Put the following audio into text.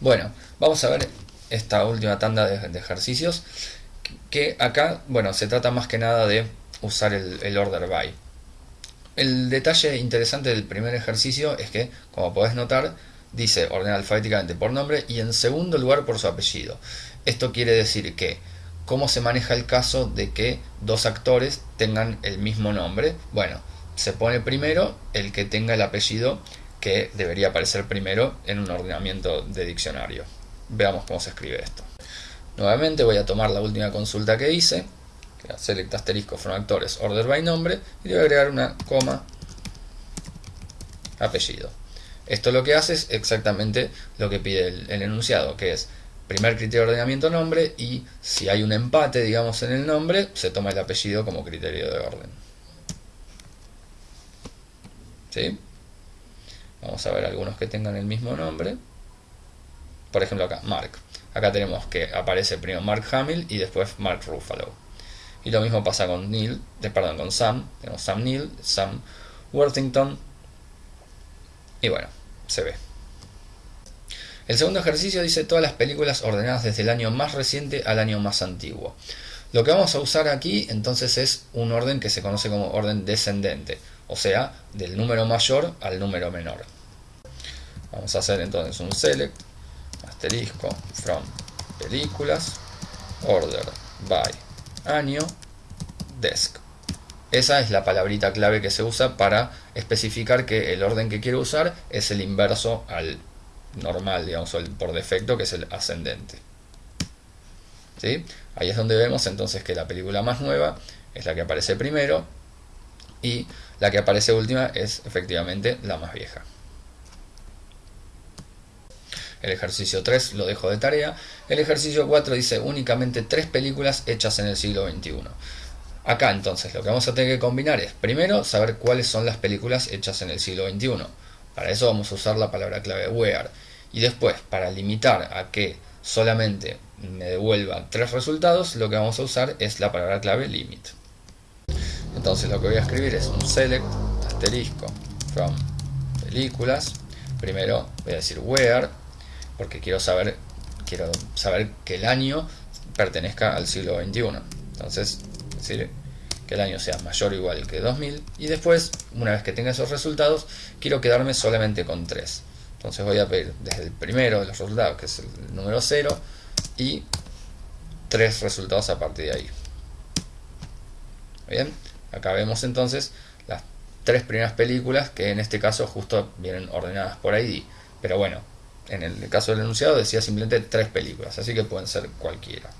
Bueno, vamos a ver esta última tanda de, ejercicios que acá, bueno, se trata más que nada de usar el, order by. El detalle interesante del primer ejercicio es que, como podés notar, dice ordenar alfabéticamente por nombre y en segundo lugar por su apellido. Esto quiere decir que, ¿cómo se maneja el caso de que dos actores tengan el mismo nombre? Bueno, se pone primero el que tenga el apellido que debería aparecer primero en un ordenamiento de diccionario. Veamos cómo se escribe esto. Nuevamente voy a tomar la última consulta que hice, select asterisco from actores order by nombre, y voy a agregar una coma apellido. Esto lo que hace es exactamente lo que pide el, el enunciado, que es primer criterio de ordenamiento nombre y si hay un empate, digamos, en el nombre, se toma el apellido como criterio de orden. ¿Sí? Vamos a ver algunos que tengan el mismo nombre. Por ejemplo acá, Mark. Acá tenemos que aparece primero Mark Hamill y después Mark Ruffalo. Y lo mismo pasa con Neil, perdón, con Sam. Tenemos Sam Neil, Sam Worthington. Y bueno, se ve. El segundo ejercicio dice todas las películas ordenadas desde el año más reciente al año más antiguo. Lo que vamos a usar aquí entonces es un orden que se conoce como orden descendente o sea, del número mayor al número menor. Vamos a hacer entonces un select, asterisco, from películas, order by año, desk. Esa es la palabrita clave que se usa para especificar que el orden que quiero usar es el inverso al normal, digamos, el por defecto, que es el ascendente. ¿Sí? Ahí es donde vemos entonces que la película más nueva es la que aparece primero y la que aparece última es efectivamente la más vieja. El ejercicio 3 lo dejo de tarea. El ejercicio 4 dice únicamente tres películas hechas en el siglo XXI. Acá entonces lo que vamos a tener que combinar es primero saber cuáles son las películas hechas en el siglo XXI. Para eso vamos a usar la palabra clave where. Y después, para limitar a que solamente me devuelva tres resultados, lo que vamos a usar es la palabra clave limit. Entonces lo que voy a escribir es un select asterisco from películas. Primero voy a decir where, porque quiero saber, quiero saber que el año pertenezca al siglo XXI. Entonces, decir que el año sea mayor o igual que 2000 y después, una vez que tenga esos resultados, quiero quedarme solamente con 3. Entonces voy a pedir desde el primero de los resultados, que es el número 0, y tres resultados a partir de ahí. Bien, acá vemos entonces las tres primeras películas que en este caso justo vienen ordenadas por ID. Pero bueno, en el caso del enunciado decía simplemente tres películas, así que pueden ser cualquiera.